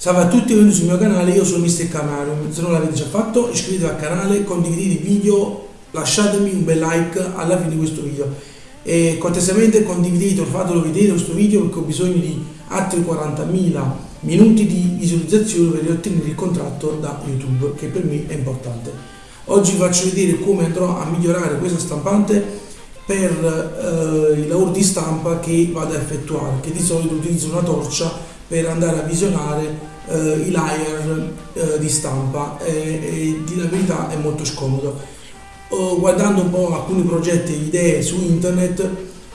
Salve a tutti e benvenuti sul mio canale, io sono Mr. Camaro. Se non l'avete già fatto iscrivetevi al canale, condividete il video, lasciatemi un bel like alla fine di questo video e cortesemente condividete, fatelo vedere questo video perché ho bisogno di altri 40.000 minuti di visualizzazione per ottenere il contratto da YouTube che per me è importante. Oggi vi faccio vedere come andrò a migliorare questa stampante per eh, i lavori di stampa che vado a effettuare, che di solito utilizzo una torcia per andare a visionare eh, i layer eh, di stampa. E, e di la verità è molto scomodo. Oh, guardando un po' alcuni progetti e idee su internet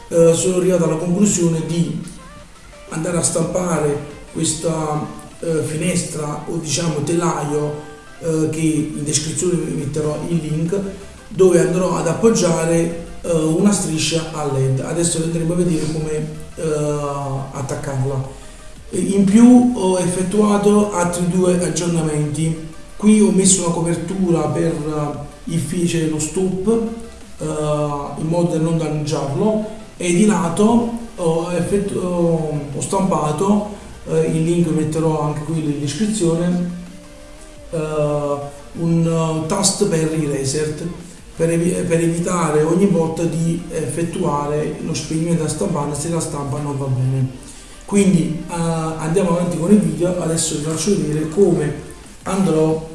eh, sono arrivato alla conclusione di andare a stampare questa eh, finestra o diciamo telaio eh, che in descrizione vi metterò il link dove andrò ad appoggiare una striscia a led adesso andremo a vedere come attaccarla in più ho effettuato altri due aggiornamenti. Qui ho messo una copertura per eh, il fece lo stop uh, in modo da non danneggiarlo. E di lato ho, ho stampato uh, il link metterò anche qui in descrizione uh, un tasto per i reset per, ev per, evitare ogni volta di effettuare lo spegnimento della stampante se la stampa non va bene quindi uh, andiamo avanti con il video adesso vi faccio vedere come andrò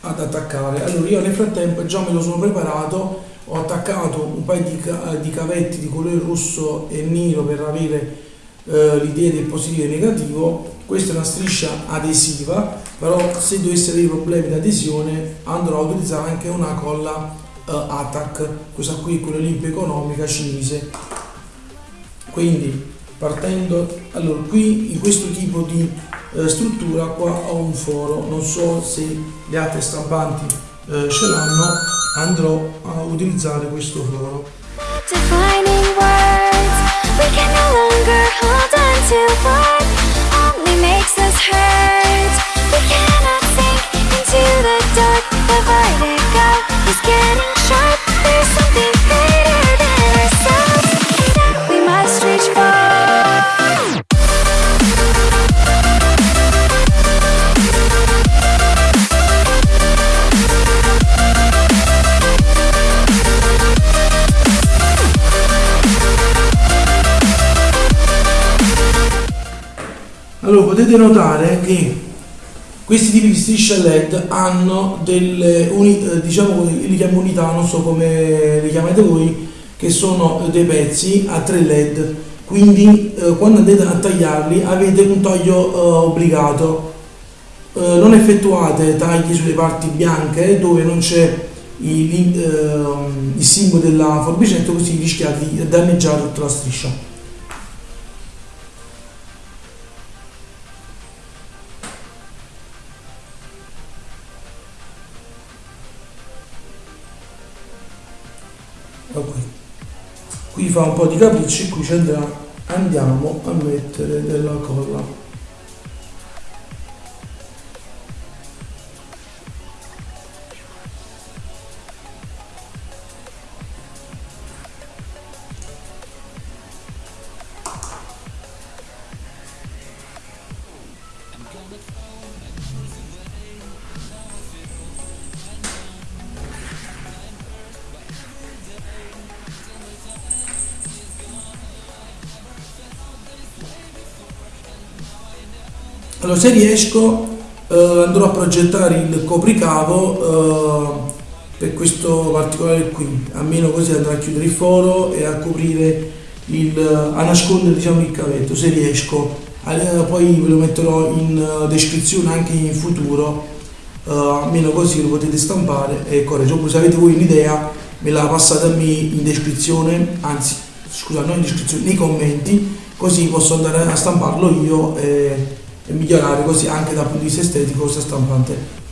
ad attaccare. Allora io nel frattempo già me lo sono preparato ho attaccato un paio di, di cavetti di colore rosso e nero per avere uh, l'idea del positivo e negativo. Questa è una striscia adesiva però se dovesse avere problemi di adesione andrò a utilizzare anche una colla uh, ATAC questa qui è quella limpa economica cinese. Quindi partendo allora qui in questo tipo di eh, struttura qua ho un foro. Non so se le altre stampanti eh, ce l'hanno. Andrò a utilizzare questo foro Allora potete notare che questi tipi di strisce LED hanno delle unità, eh, diciamo li chiamo unità, non so come le chiamate voi, che sono dei pezzi a 3 LED. Quindi eh, quando andate a tagliarli avete un taglio eh, obbligato. Eh, non effettuate tagli sulle parti bianche dove non c'è il, ehm, il simbolo della forbicetta così rischiate di danneggiare tutta la striscia. Qui qui fa un po' di capricci qui ci andrà andiamo a mettere della colla Allora, se riesco eh, andrò a progettare il copricavo eh, per questo particolare qui, almeno così andrà a chiudere il foro e a coprire il, a nascondere diciamo, il cavetto, se riesco. Eh, poi ve lo metterò in uh, descrizione anche in futuro, uh, almeno così lo potete stampare e correggere. Oppure se avete voi un'idea me la passate a me in descrizione, anzi scusa, non in descrizione, nei commenti, così posso andare a stamparlo io. E, e migliorare così anche dal punto di vista estetico questa stampante.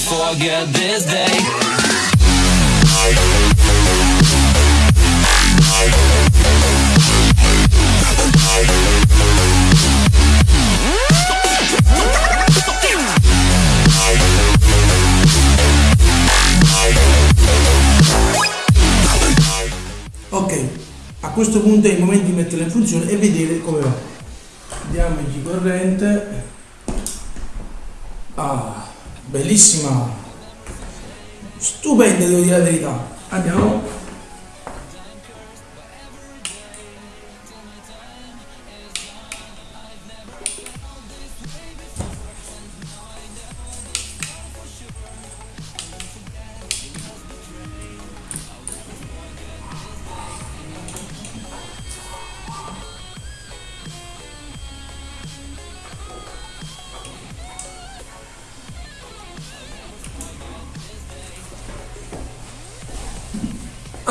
Forget this day questo punto è il momento di metterla in funzione e vedere come va. Diamogli corrente. Ah bellissima. Stupenda devo dire la verità. Andiamo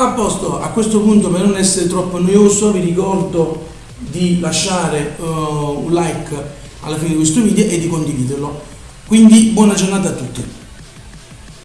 A posto, a questo punto per non essere troppo noioso vi ricordo di lasciare uh, un like alla fine di questo video e di condividerlo. Quindi buona giornata a tutti.